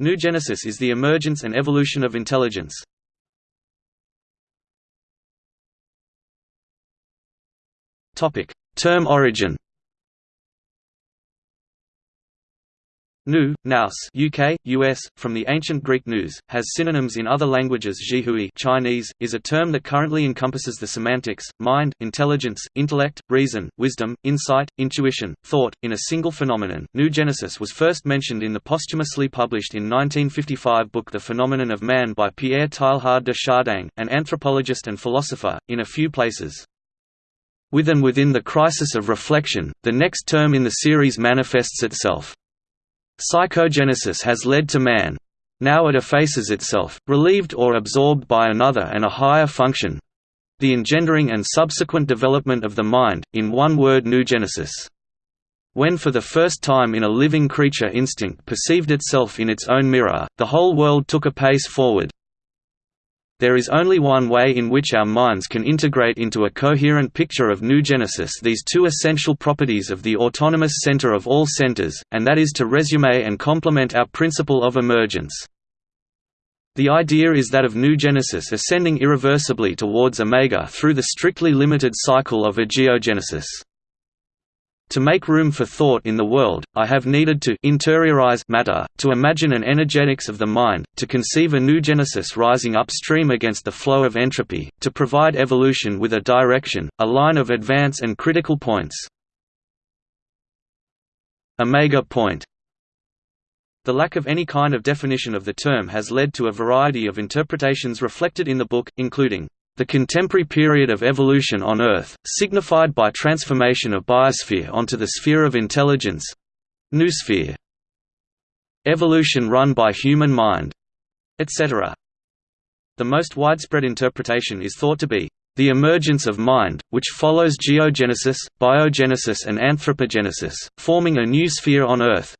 Noogenesis is the emergence and evolution of intelligence. Term origin Nu, nous UK, US, from the ancient Greek nous, has synonyms in other languages Zhihui Chinese, is a term that currently encompasses the semantics, mind, intelligence, intellect, reason, wisdom, insight, intuition, thought, in a single phenomenon. Noogenesis was first mentioned in the posthumously published in 1955 book The Phenomenon of Man by Pierre Teilhard de Chardin, an anthropologist and philosopher, in a few places. With and within the crisis of reflection, the next term in the series manifests itself. Psychogenesis has led to man. Now it effaces itself, relieved or absorbed by another and a higher function—the engendering and subsequent development of the mind, in one word noogenesis. When for the first time in a living creature instinct perceived itself in its own mirror, the whole world took a pace forward, there is only one way in which our minds can integrate into a coherent picture of Noogenesis these two essential properties of the autonomous center of all centers, and that is to resume and complement our principle of emergence. The idea is that of Noogenesis ascending irreversibly towards Omega through the strictly limited cycle of a geogenesis. To make room for thought in the world, I have needed to interiorize matter, to imagine an energetics of the mind, to conceive a noogenesis rising upstream against the flow of entropy, to provide evolution with a direction, a line of advance and critical points. Omega point the lack of any kind of definition of the term has led to a variety of interpretations reflected in the book, including the contemporary period of evolution on Earth, signified by transformation of biosphere onto the sphere of intelligence noosphere. Evolution run by human mind, etc. The most widespread interpretation is thought to be the emergence of mind, which follows geogenesis, biogenesis and anthropogenesis, forming a new sphere on Earth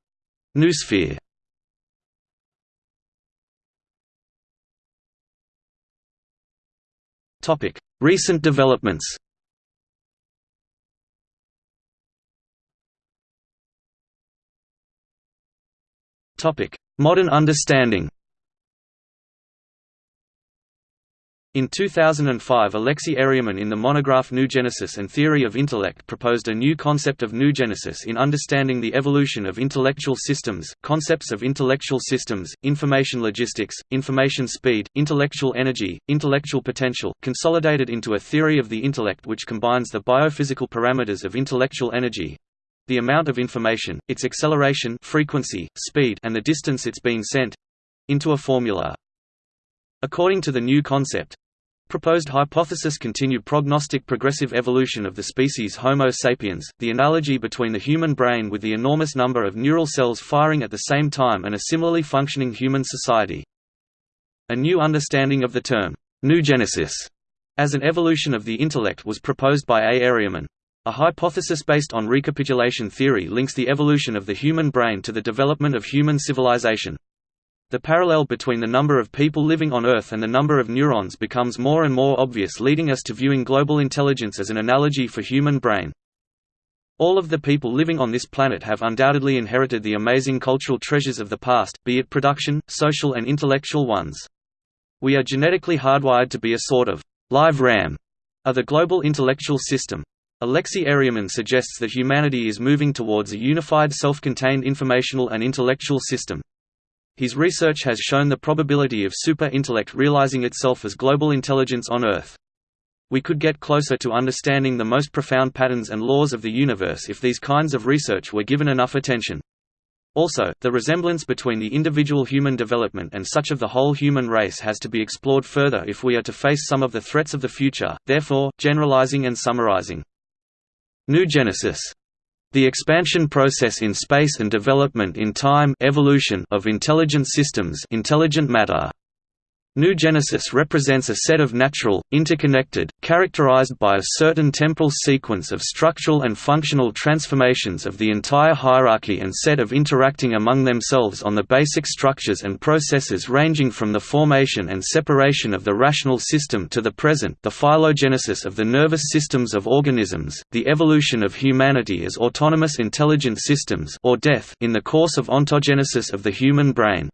Recent developments. Modern understanding In 2005 Alexei Eryomin in the monograph Noogenesis and Theory of Intellect proposed a new concept of Noogenesis in understanding the evolution of intellectual systems, concepts of intellectual systems, information logistics, information speed, intellectual energy, intellectual potential, consolidated into a theory of the intellect which combines the biophysical parameters of intellectual energy, the amount of information, its acceleration frequency, speed and the distance it's being sent into a formula. According to the new concept, Proposed hypothesis continued prognostic progressive evolution of the species Homo sapiens, the analogy between the human brain with the enormous number of neural cells firing at the same time and a similarly functioning human society. A new understanding of the term, noogenesis, as an evolution of the intellect was proposed by A. Eryomin. A hypothesis based on recapitulation theory links the evolution of the human brain to the development of human civilization. The parallel between the number of people living on Earth and the number of neurons becomes more and more obvious leading us to viewing global intelligence as an analogy for human brain. All of the people living on this planet have undoubtedly inherited the amazing cultural treasures of the past, be it production, social and intellectual ones. We are genetically hardwired to be a sort of live RAM of the global intellectual system. Alexei Eryomin suggests that humanity is moving towards a unified self-contained informational and intellectual system. His research has shown the probability of super-intellect realizing itself as global intelligence on Earth. We could get closer to understanding the most profound patterns and laws of the universe if these kinds of research were given enough attention. Also, the resemblance between the individual human development and such of the whole human race has to be explored further if we are to face some of the threats of the future, therefore, generalizing and summarizing. Noogenesis the expansion process in space and development in time evolution of intelligent systems intelligent matter. Noogenesis represents a set of natural, interconnected, characterized by a certain temporal sequence of structural and functional transformations of the entire hierarchy and set of interacting among themselves on the basic structures and processes ranging from the formation and separation of the rational system to the present the phylogenesis of the nervous systems of organisms, the evolution of humanity as autonomous intelligent systems or death in the course of ontogenesis of the human brain.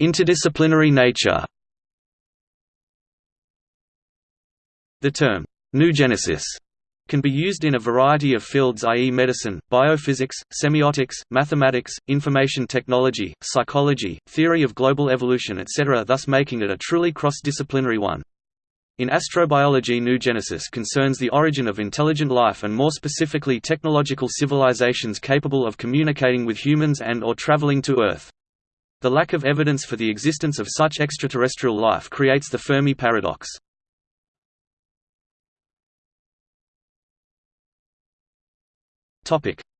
Interdisciplinary nature The term, noogenesis, can be used in a variety of fields i.e. medicine, biophysics, semiotics, mathematics, information technology, psychology, theory of global evolution etc. thus making it a truly cross-disciplinary one. In astrobiology noogenesis concerns the origin of intelligent life and more specifically technological civilizations capable of communicating with humans and or traveling to Earth. The lack of evidence for the existence of such extraterrestrial life creates the Fermi paradox.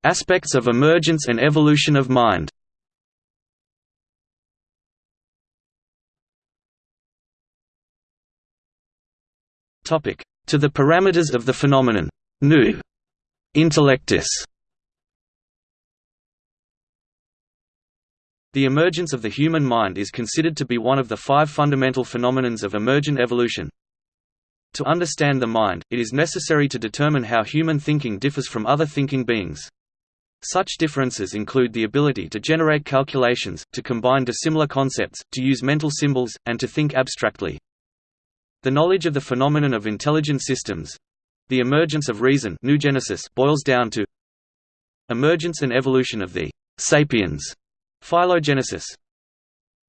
Aspects of emergence and evolution of mind. To the parameters of the phenomenon. Nu. Intellectus. The emergence of the human mind is considered to be one of the five fundamental phenomenons of emergent evolution, to understand the mind, it is necessary to determine how human thinking differs from other thinking beings. Such differences include the ability to generate calculations, to combine dissimilar concepts, to use mental symbols, and to think abstractly. The knowledge of the phenomenon of intelligent systems—the emergence of reason boils down to emergence and evolution of the «sapiens» phylogenesis,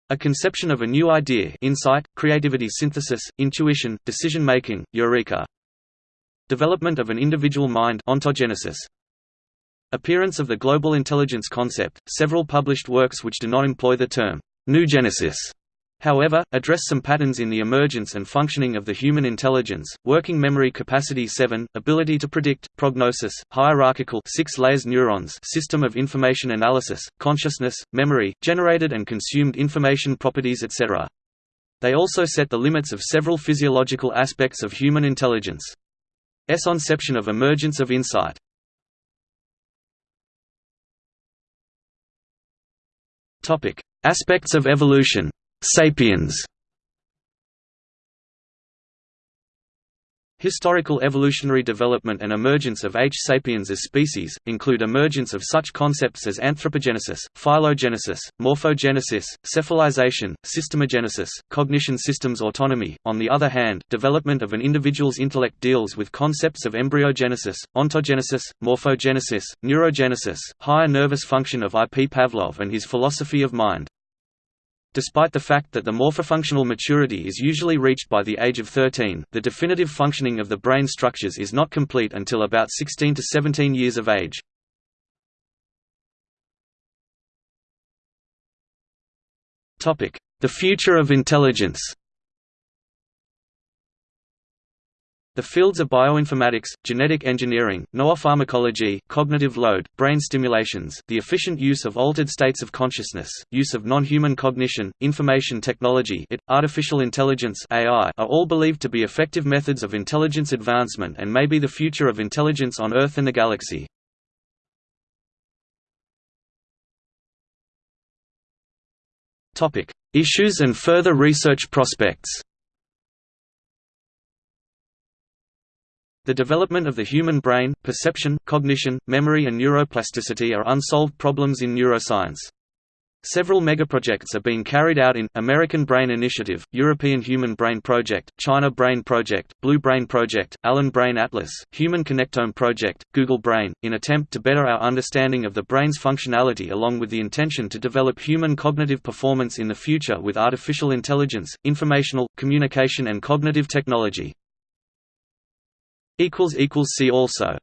a conception of a new idea insight, creativity synthesis, intuition, decision-making, eureka. Development of an individual mind ontogenesis. Appearance of the global intelligence concept, several published works which do not employ the term noogenesis however, address some patterns in the emergence and functioning of the human intelligence, working memory capacity 7, ability to predict, prognosis, hierarchical 6 layers neurons system of information analysis, consciousness, memory, generated and consumed information properties etc. They also set the limits of several physiological aspects of human intelligence. S conception of emergence of insight. Aspects of evolution Sapiens Historical evolutionary development and emergence of H. sapiens as species, include emergence of such concepts as anthropogenesis, phylogenesis, morphogenesis, cephalization, systemogenesis, cognition systems autonomy. On the other hand, development of an individual's intellect deals with concepts of embryogenesis, ontogenesis, morphogenesis, neurogenesis, higher nervous function of I. P. Pavlov and his philosophy of mind. Despite the fact that the morphofunctional maturity is usually reached by the age of 13, the definitive functioning of the brain structures is not complete until about 16 to 17 years of age. The future of intelligence The fields of bioinformatics, genetic engineering, neuropharmacology, cognitive load, brain stimulations, the efficient use of altered states of consciousness, use of non-human cognition, information technology it, artificial intelligence AI are all believed to be effective methods of intelligence advancement and may be the future of intelligence on Earth and the galaxy. Issues and further research prospects The development of the human brain, perception, cognition, memory and neuroplasticity are unsolved problems in neuroscience. Several megaprojects are being carried out in American Brain Initiative, European Human Brain Project, China Brain Project, Blue Brain Project, Allen Brain Atlas, Human Connectome Project, Google Brain, in attempt to better our understanding of the brain's functionality along with the intention to develop human cognitive performance in the future with artificial intelligence, informational, communication and cognitive technology. See also